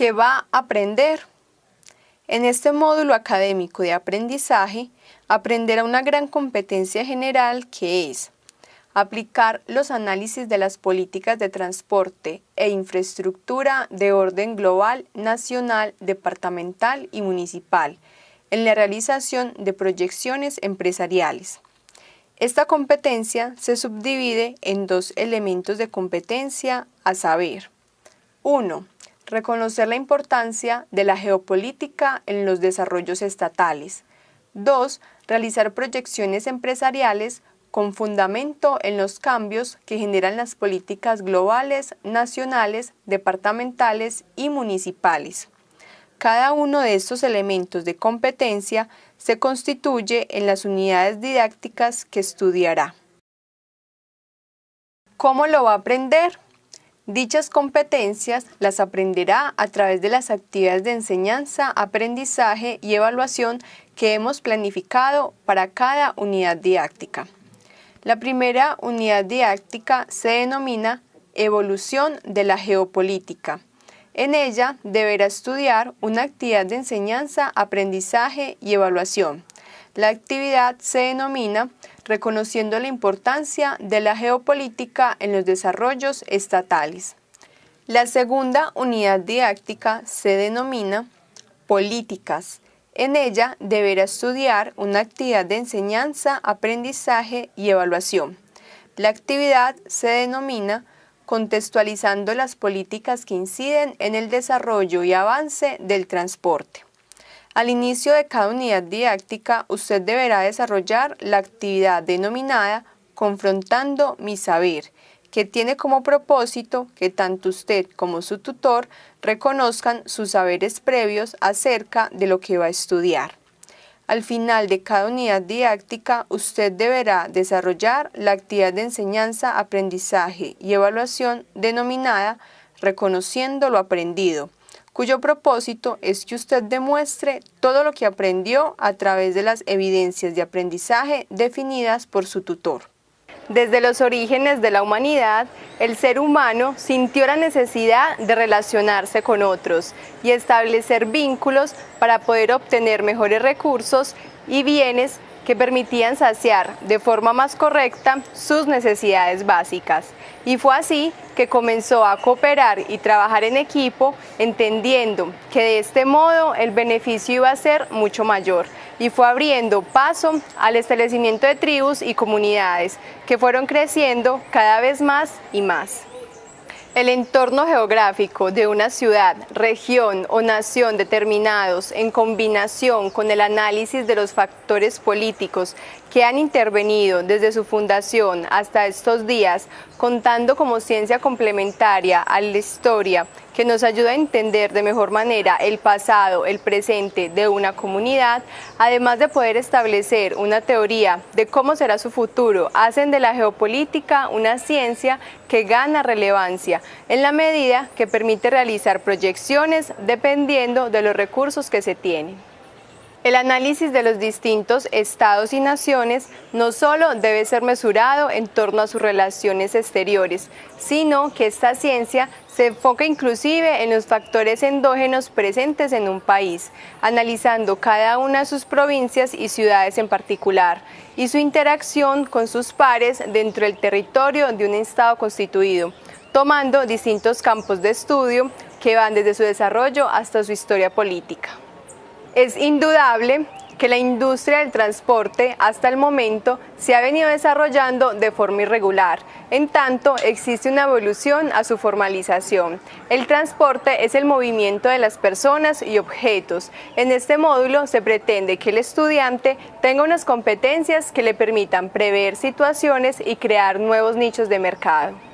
¿Qué va a aprender? En este módulo académico de aprendizaje, aprenderá una gran competencia general que es aplicar los análisis de las políticas de transporte e infraestructura de orden global, nacional, departamental y municipal en la realización de proyecciones empresariales. Esta competencia se subdivide en dos elementos de competencia a saber. 1. Reconocer la importancia de la geopolítica en los desarrollos estatales. 2. Realizar proyecciones empresariales con fundamento en los cambios que generan las políticas globales, nacionales, departamentales y municipales. Cada uno de estos elementos de competencia se constituye en las unidades didácticas que estudiará. ¿Cómo lo va a aprender? Dichas competencias las aprenderá a través de las actividades de enseñanza, aprendizaje y evaluación que hemos planificado para cada unidad didáctica. La primera unidad didáctica se denomina Evolución de la Geopolítica. En ella deberá estudiar una actividad de enseñanza, aprendizaje y evaluación. La actividad se denomina Reconociendo la importancia de la geopolítica en los desarrollos estatales. La segunda unidad didáctica se denomina Políticas en ella deberá estudiar una actividad de enseñanza, aprendizaje y evaluación. La actividad se denomina contextualizando las políticas que inciden en el desarrollo y avance del transporte. Al inicio de cada unidad didáctica, usted deberá desarrollar la actividad denominada Confrontando mi saber, que tiene como propósito que tanto usted como su tutor reconozcan sus saberes previos acerca de lo que va a estudiar. Al final de cada unidad didáctica, usted deberá desarrollar la actividad de enseñanza, aprendizaje y evaluación denominada Reconociendo lo aprendido, cuyo propósito es que usted demuestre todo lo que aprendió a través de las evidencias de aprendizaje definidas por su tutor. Desde los orígenes de la humanidad, el ser humano sintió la necesidad de relacionarse con otros y establecer vínculos para poder obtener mejores recursos y bienes que permitían saciar de forma más correcta sus necesidades básicas. Y fue así que comenzó a cooperar y trabajar en equipo, entendiendo que de este modo el beneficio iba a ser mucho mayor y fue abriendo paso al establecimiento de tribus y comunidades que fueron creciendo cada vez más y más. El entorno geográfico de una ciudad, región o nación determinados en combinación con el análisis de los factores políticos que han intervenido desde su fundación hasta estos días, contando como ciencia complementaria a la historia que nos ayuda a entender de mejor manera el pasado, el presente de una comunidad, además de poder establecer una teoría de cómo será su futuro, hacen de la geopolítica una ciencia que gana relevancia en la medida que permite realizar proyecciones dependiendo de los recursos que se tienen. El análisis de los distintos estados y naciones no solo debe ser mesurado en torno a sus relaciones exteriores, sino que esta ciencia se enfoca inclusive en los factores endógenos presentes en un país, analizando cada una de sus provincias y ciudades en particular, y su interacción con sus pares dentro del territorio de un estado constituido, tomando distintos campos de estudio que van desde su desarrollo hasta su historia política. Es indudable que la industria del transporte hasta el momento se ha venido desarrollando de forma irregular, en tanto existe una evolución a su formalización. El transporte es el movimiento de las personas y objetos. En este módulo se pretende que el estudiante tenga unas competencias que le permitan prever situaciones y crear nuevos nichos de mercado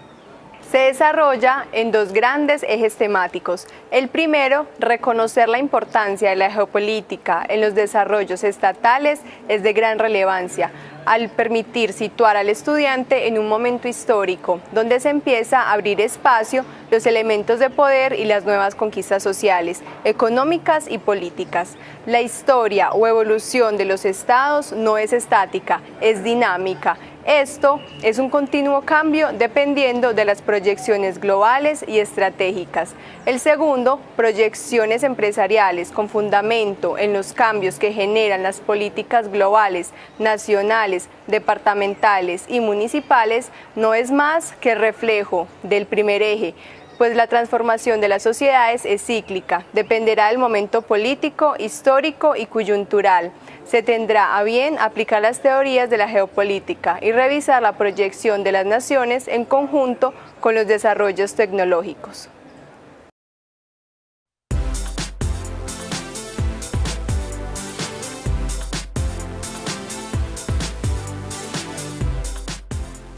se desarrolla en dos grandes ejes temáticos. El primero, reconocer la importancia de la geopolítica en los desarrollos estatales es de gran relevancia al permitir situar al estudiante en un momento histórico, donde se empieza a abrir espacio los elementos de poder y las nuevas conquistas sociales, económicas y políticas. La historia o evolución de los estados no es estática, es dinámica Esto es un continuo cambio dependiendo de las proyecciones globales y estratégicas. El segundo, proyecciones empresariales con fundamento en los cambios que generan las políticas globales, nacionales, departamentales y municipales, no es más que reflejo del primer eje, pues la transformación de las sociedades es cíclica, dependerá del momento político, histórico y coyuntural. Se tendrá a bien aplicar las teorías de la geopolítica y revisar la proyección de las naciones en conjunto con los desarrollos tecnológicos.